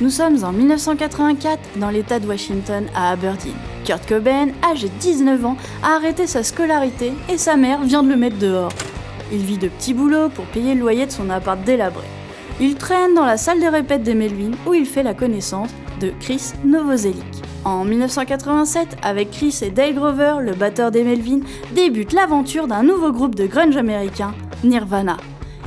Nous sommes en 1984 dans l'état de Washington à Aberdeen. Kurt Cobain, âgé de 19 ans, a arrêté sa scolarité et sa mère vient de le mettre dehors. Il vit de petits boulots pour payer le loyer de son appart délabré. Il traîne dans la salle des répètes des Melvin où il fait la connaissance de Chris Novoselic. En 1987, avec Chris et Dale Grover, le batteur des Melvin, débute l'aventure d'un nouveau groupe de grunge américain, Nirvana.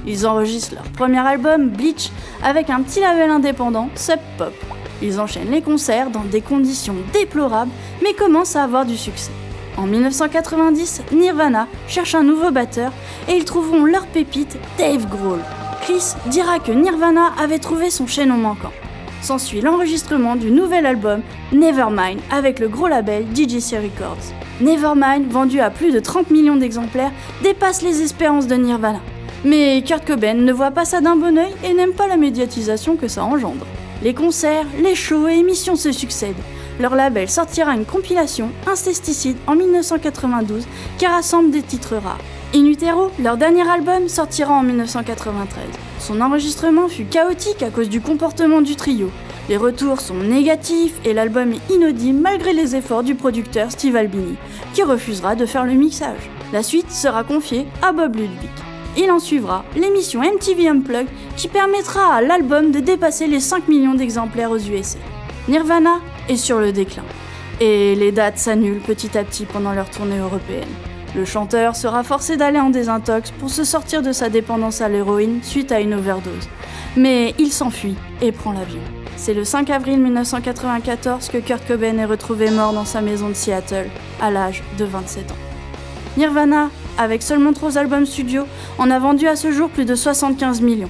Ils enregistrent leur premier album, Bleach, avec un petit label indépendant, Sub Pop. Ils enchaînent les concerts dans des conditions déplorables, mais commencent à avoir du succès. En 1990, Nirvana cherche un nouveau batteur et ils trouveront leur pépite, Dave Grohl. Chris dira que Nirvana avait trouvé son chaînon manquant. S'ensuit l'enregistrement du nouvel album Nevermind avec le gros label DJC Records. Nevermind, vendu à plus de 30 millions d'exemplaires, dépasse les espérances de Nirvana. Mais Kurt Cobain ne voit pas ça d'un bon oeil et n'aime pas la médiatisation que ça engendre. Les concerts, les shows et émissions se succèdent. Leur label sortira une compilation, Incesticide, en 1992, qui rassemble des titres rares. In Utero, leur dernier album, sortira en 1993. Son enregistrement fut chaotique à cause du comportement du trio. Les retours sont négatifs et l'album est inaudible malgré les efforts du producteur Steve Albini, qui refusera de faire le mixage. La suite sera confiée à Bob Ludwig. Il en suivra l'émission MTV Unplugged qui permettra à l'album de dépasser les 5 millions d'exemplaires aux USA. Nirvana est sur le déclin et les dates s'annulent petit à petit pendant leur tournée européenne. Le chanteur sera forcé d'aller en désintox pour se sortir de sa dépendance à l'héroïne suite à une overdose. Mais il s'enfuit et prend l'avion. C'est le 5 avril 1994 que Kurt Cobain est retrouvé mort dans sa maison de Seattle, à l'âge de 27 ans. Nirvana, avec seulement trois albums studio, en a vendu à ce jour plus de 75 millions.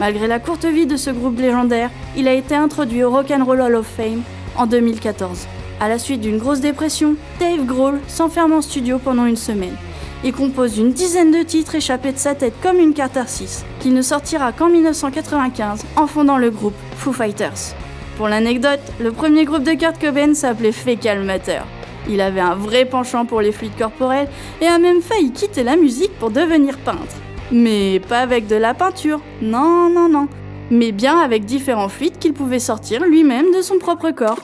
Malgré la courte vie de ce groupe légendaire, il a été introduit au Rock and Roll Hall of Fame en 2014. À la suite d'une grosse dépression, Dave Grohl s'enferme en studio pendant une semaine. Il compose une dizaine de titres échappés de sa tête comme une catharsis, qui ne sortira qu'en 1995 en fondant le groupe Foo Fighters. Pour l'anecdote, le premier groupe de Kurt Cobain s'appelait Fecal Matter. Il avait un vrai penchant pour les fluides corporels et a même failli quitter la musique pour devenir peintre. Mais pas avec de la peinture, non, non, non. Mais bien avec différents fluides qu'il pouvait sortir lui-même de son propre corps.